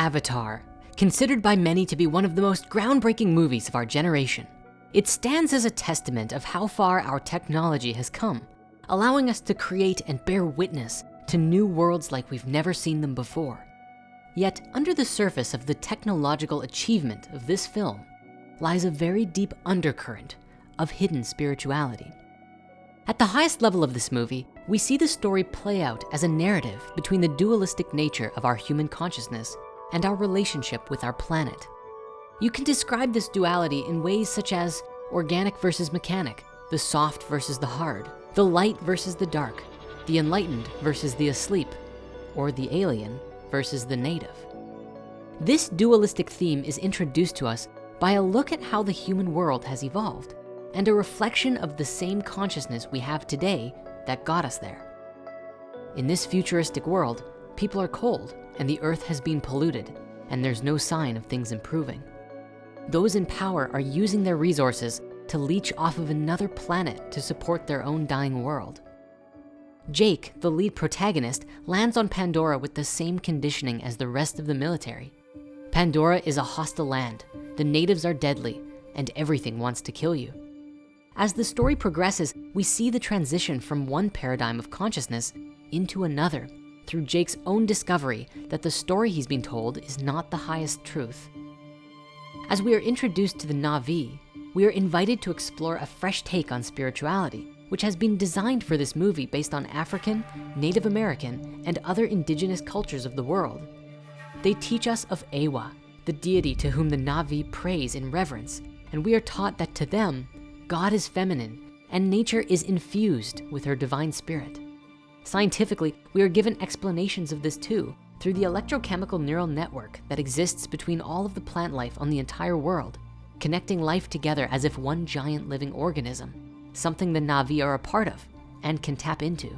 Avatar, considered by many to be one of the most groundbreaking movies of our generation. It stands as a testament of how far our technology has come, allowing us to create and bear witness to new worlds like we've never seen them before. Yet under the surface of the technological achievement of this film lies a very deep undercurrent of hidden spirituality. At the highest level of this movie, we see the story play out as a narrative between the dualistic nature of our human consciousness and our relationship with our planet. You can describe this duality in ways such as organic versus mechanic, the soft versus the hard, the light versus the dark, the enlightened versus the asleep, or the alien versus the native. This dualistic theme is introduced to us by a look at how the human world has evolved and a reflection of the same consciousness we have today that got us there. In this futuristic world, people are cold and the earth has been polluted and there's no sign of things improving. Those in power are using their resources to leech off of another planet to support their own dying world. Jake, the lead protagonist, lands on Pandora with the same conditioning as the rest of the military. Pandora is a hostile land, the natives are deadly, and everything wants to kill you. As the story progresses, we see the transition from one paradigm of consciousness into another through Jake's own discovery that the story he's been told is not the highest truth. As we are introduced to the Na'vi, we are invited to explore a fresh take on spirituality, which has been designed for this movie based on African, Native American, and other indigenous cultures of the world. They teach us of Eywa, the deity to whom the Na'vi praise in reverence, and we are taught that to them, God is feminine and nature is infused with her divine spirit. Scientifically, we are given explanations of this too through the electrochemical neural network that exists between all of the plant life on the entire world, connecting life together as if one giant living organism, something the Na'vi are a part of and can tap into.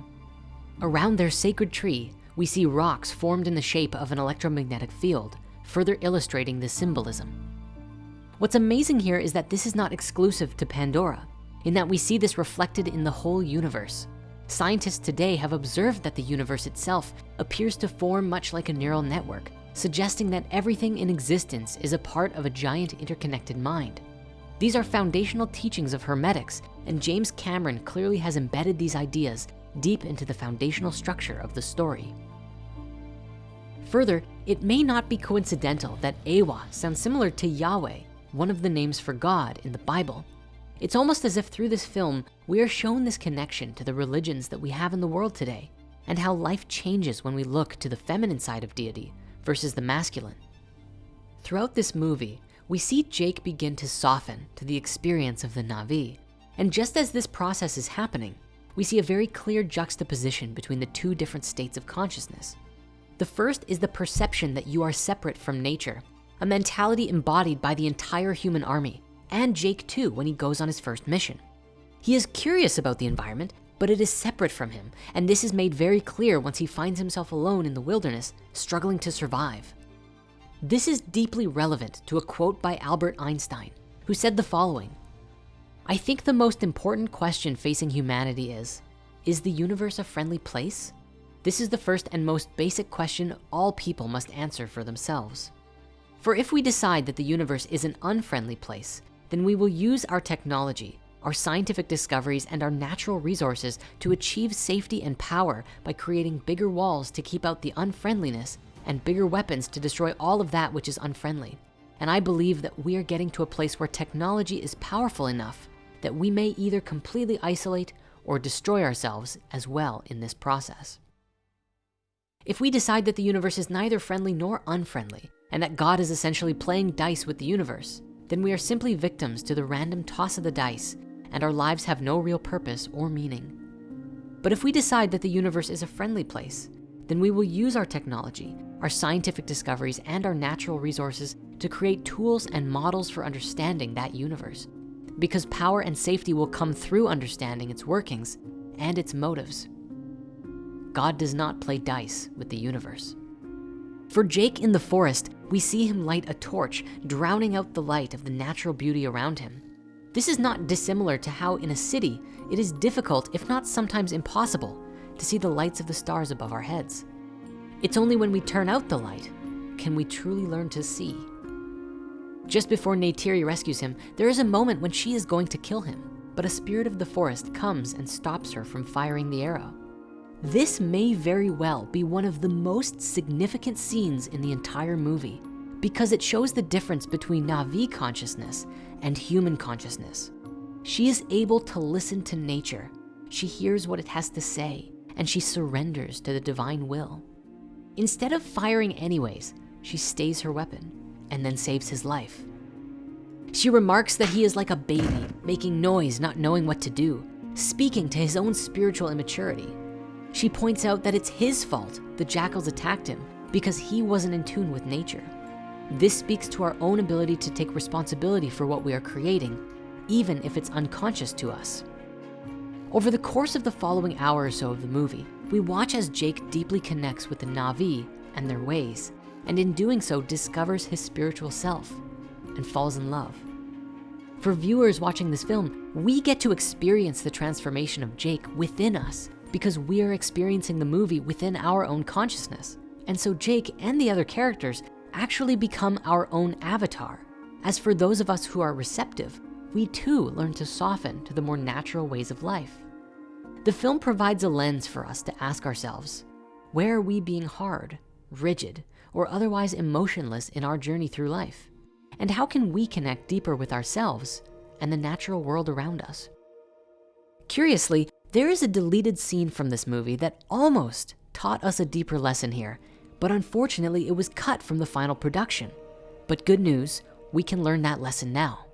Around their sacred tree, we see rocks formed in the shape of an electromagnetic field, further illustrating the symbolism. What's amazing here is that this is not exclusive to Pandora, in that we see this reflected in the whole universe. Scientists today have observed that the universe itself appears to form much like a neural network, suggesting that everything in existence is a part of a giant interconnected mind. These are foundational teachings of hermetics, and James Cameron clearly has embedded these ideas deep into the foundational structure of the story. Further, it may not be coincidental that Eywa sounds similar to Yahweh, one of the names for God in the Bible. It's almost as if through this film, we are shown this connection to the religions that we have in the world today and how life changes when we look to the feminine side of deity versus the masculine. Throughout this movie, we see Jake begin to soften to the experience of the Na'vi. And just as this process is happening, we see a very clear juxtaposition between the two different states of consciousness. The first is the perception that you are separate from nature, a mentality embodied by the entire human army and Jake too when he goes on his first mission. He is curious about the environment, but it is separate from him. And this is made very clear once he finds himself alone in the wilderness, struggling to survive. This is deeply relevant to a quote by Albert Einstein, who said the following, I think the most important question facing humanity is, is the universe a friendly place? This is the first and most basic question all people must answer for themselves. For if we decide that the universe is an unfriendly place, then we will use our technology, our scientific discoveries, and our natural resources to achieve safety and power by creating bigger walls to keep out the unfriendliness and bigger weapons to destroy all of that which is unfriendly. And I believe that we are getting to a place where technology is powerful enough that we may either completely isolate or destroy ourselves as well in this process. If we decide that the universe is neither friendly nor unfriendly, and that God is essentially playing dice with the universe, then we are simply victims to the random toss of the dice and our lives have no real purpose or meaning. But if we decide that the universe is a friendly place, then we will use our technology, our scientific discoveries, and our natural resources to create tools and models for understanding that universe. Because power and safety will come through understanding its workings and its motives. God does not play dice with the universe. For Jake in the forest, we see him light a torch, drowning out the light of the natural beauty around him. This is not dissimilar to how in a city, it is difficult, if not sometimes impossible, to see the lights of the stars above our heads. It's only when we turn out the light can we truly learn to see? Just before Neytiri rescues him, there is a moment when she is going to kill him, but a spirit of the forest comes and stops her from firing the arrow. This may very well be one of the most significant scenes in the entire movie because it shows the difference between Na'vi consciousness and human consciousness. She is able to listen to nature. She hears what it has to say and she surrenders to the divine will. Instead of firing anyways, she stays her weapon and then saves his life. She remarks that he is like a baby, making noise, not knowing what to do, speaking to his own spiritual immaturity. She points out that it's his fault the jackals attacked him because he wasn't in tune with nature. This speaks to our own ability to take responsibility for what we are creating, even if it's unconscious to us. Over the course of the following hour or so of the movie, we watch as Jake deeply connects with the Na'vi and their ways, and in doing so discovers his spiritual self and falls in love. For viewers watching this film, we get to experience the transformation of Jake within us because we are experiencing the movie within our own consciousness. And so Jake and the other characters actually become our own avatar. As for those of us who are receptive, we too learn to soften to the more natural ways of life. The film provides a lens for us to ask ourselves, where are we being hard, rigid, or otherwise emotionless in our journey through life? And how can we connect deeper with ourselves and the natural world around us? Curiously, there is a deleted scene from this movie that almost taught us a deeper lesson here but unfortunately it was cut from the final production. But good news, we can learn that lesson now.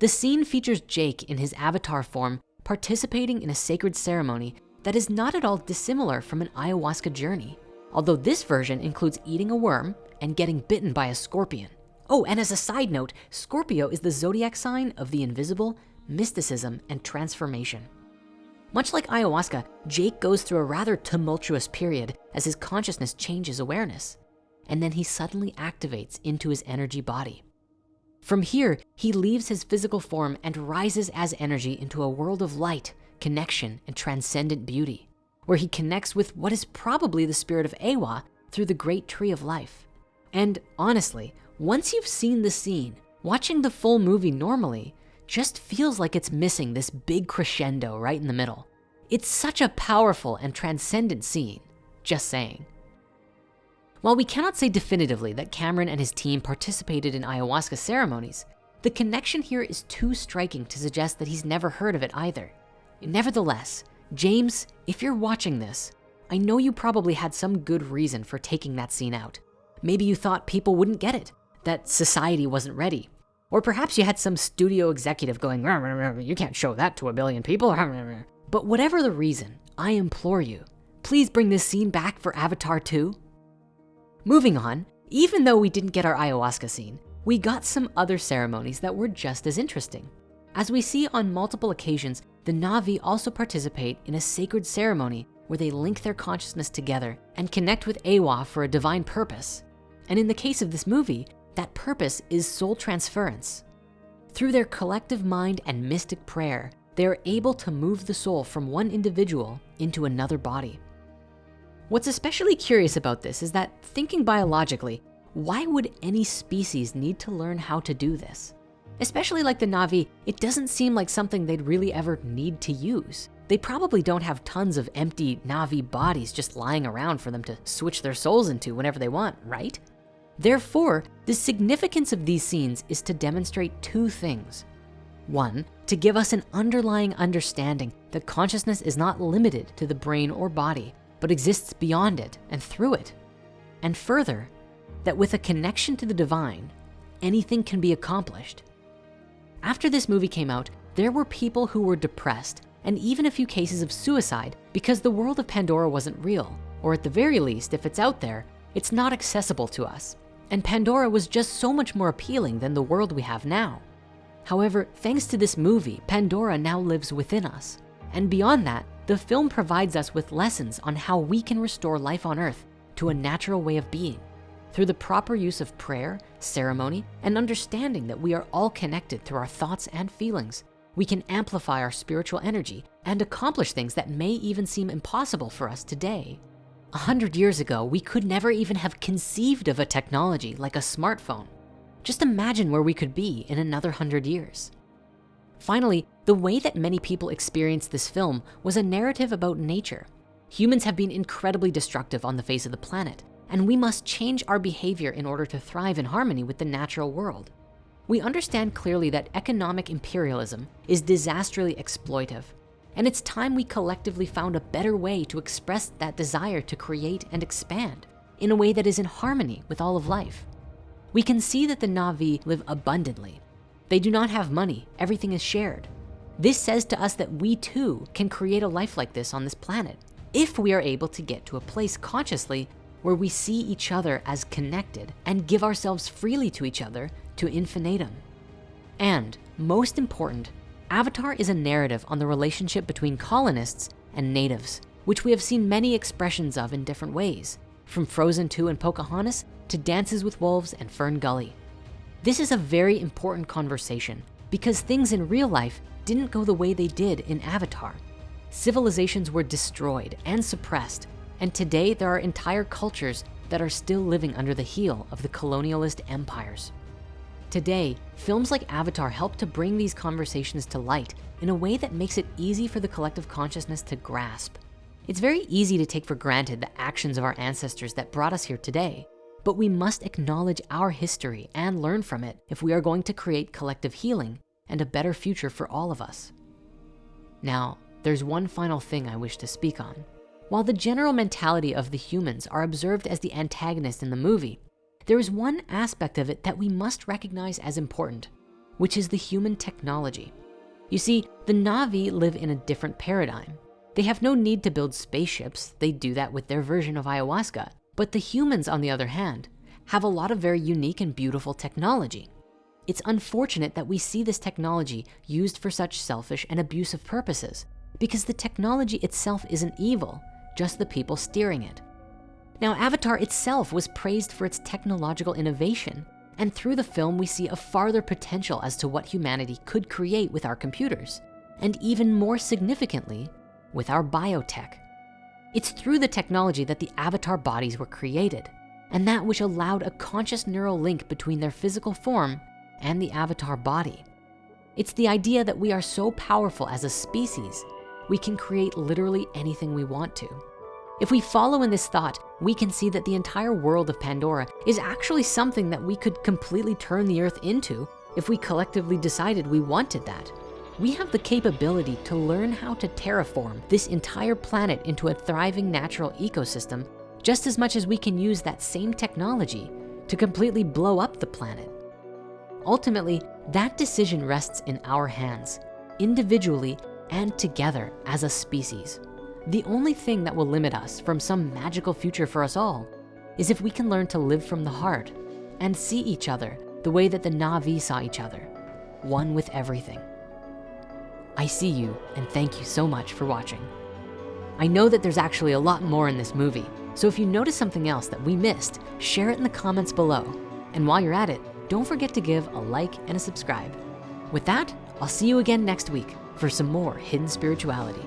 The scene features Jake in his avatar form participating in a sacred ceremony that is not at all dissimilar from an ayahuasca journey. Although this version includes eating a worm and getting bitten by a scorpion. Oh, and as a side note, Scorpio is the zodiac sign of the invisible, mysticism, and transformation. Much like ayahuasca, Jake goes through a rather tumultuous period as his consciousness changes awareness. And then he suddenly activates into his energy body. From here, he leaves his physical form and rises as energy into a world of light, connection, and transcendent beauty, where he connects with what is probably the spirit of Eywa through the great tree of life. And honestly, once you've seen the scene, watching the full movie normally just feels like it's missing this big crescendo right in the middle. It's such a powerful and transcendent scene, just saying. While we cannot say definitively that Cameron and his team participated in ayahuasca ceremonies, the connection here is too striking to suggest that he's never heard of it either. Nevertheless, James, if you're watching this, I know you probably had some good reason for taking that scene out. Maybe you thought people wouldn't get it, that society wasn't ready, or perhaps you had some studio executive going, you can't show that to a billion people. But whatever the reason, I implore you, please bring this scene back for Avatar 2. Moving on, even though we didn't get our ayahuasca scene, we got some other ceremonies that were just as interesting. As we see on multiple occasions, the Na'vi also participate in a sacred ceremony where they link their consciousness together and connect with Eywa for a divine purpose. And in the case of this movie, that purpose is soul transference. Through their collective mind and mystic prayer, they are able to move the soul from one individual into another body. What's especially curious about this is that thinking biologically, why would any species need to learn how to do this? Especially like the Na'vi, it doesn't seem like something they'd really ever need to use. They probably don't have tons of empty Na'vi bodies just lying around for them to switch their souls into whenever they want, right? Therefore, the significance of these scenes is to demonstrate two things. One, to give us an underlying understanding that consciousness is not limited to the brain or body, but exists beyond it and through it. And further, that with a connection to the divine, anything can be accomplished. After this movie came out, there were people who were depressed and even a few cases of suicide because the world of Pandora wasn't real, or at the very least, if it's out there, it's not accessible to us. And Pandora was just so much more appealing than the world we have now. However, thanks to this movie, Pandora now lives within us. And beyond that, the film provides us with lessons on how we can restore life on earth to a natural way of being through the proper use of prayer, ceremony, and understanding that we are all connected through our thoughts and feelings. We can amplify our spiritual energy and accomplish things that may even seem impossible for us today. A hundred years ago, we could never even have conceived of a technology like a smartphone. Just imagine where we could be in another hundred years. Finally, the way that many people experienced this film was a narrative about nature. Humans have been incredibly destructive on the face of the planet, and we must change our behavior in order to thrive in harmony with the natural world. We understand clearly that economic imperialism is disastrously exploitive, and it's time we collectively found a better way to express that desire to create and expand in a way that is in harmony with all of life. We can see that the Na'vi live abundantly. They do not have money, everything is shared. This says to us that we too can create a life like this on this planet if we are able to get to a place consciously where we see each other as connected and give ourselves freely to each other to infinitum. And most important, Avatar is a narrative on the relationship between colonists and natives, which we have seen many expressions of in different ways, from Frozen 2 and Pocahontas to Dances with Wolves and Fern Gully. This is a very important conversation because things in real life didn't go the way they did in Avatar. Civilizations were destroyed and suppressed and today there are entire cultures that are still living under the heel of the colonialist empires. Today, films like Avatar help to bring these conversations to light in a way that makes it easy for the collective consciousness to grasp. It's very easy to take for granted the actions of our ancestors that brought us here today, but we must acknowledge our history and learn from it if we are going to create collective healing and a better future for all of us. Now, there's one final thing I wish to speak on. While the general mentality of the humans are observed as the antagonist in the movie, there is one aspect of it that we must recognize as important, which is the human technology. You see, the Na'vi live in a different paradigm. They have no need to build spaceships. They do that with their version of ayahuasca. But the humans, on the other hand, have a lot of very unique and beautiful technology. It's unfortunate that we see this technology used for such selfish and abusive purposes because the technology itself isn't evil just the people steering it. Now, Avatar itself was praised for its technological innovation. And through the film, we see a farther potential as to what humanity could create with our computers. And even more significantly, with our biotech. It's through the technology that the avatar bodies were created and that which allowed a conscious neural link between their physical form and the avatar body. It's the idea that we are so powerful as a species we can create literally anything we want to. If we follow in this thought, we can see that the entire world of Pandora is actually something that we could completely turn the earth into if we collectively decided we wanted that. We have the capability to learn how to terraform this entire planet into a thriving natural ecosystem just as much as we can use that same technology to completely blow up the planet. Ultimately, that decision rests in our hands, individually and together as a species. The only thing that will limit us from some magical future for us all is if we can learn to live from the heart and see each other the way that the Na'vi saw each other, one with everything. I see you and thank you so much for watching. I know that there's actually a lot more in this movie, so if you notice something else that we missed, share it in the comments below. And while you're at it, don't forget to give a like and a subscribe. With that, I'll see you again next week for some more hidden spirituality.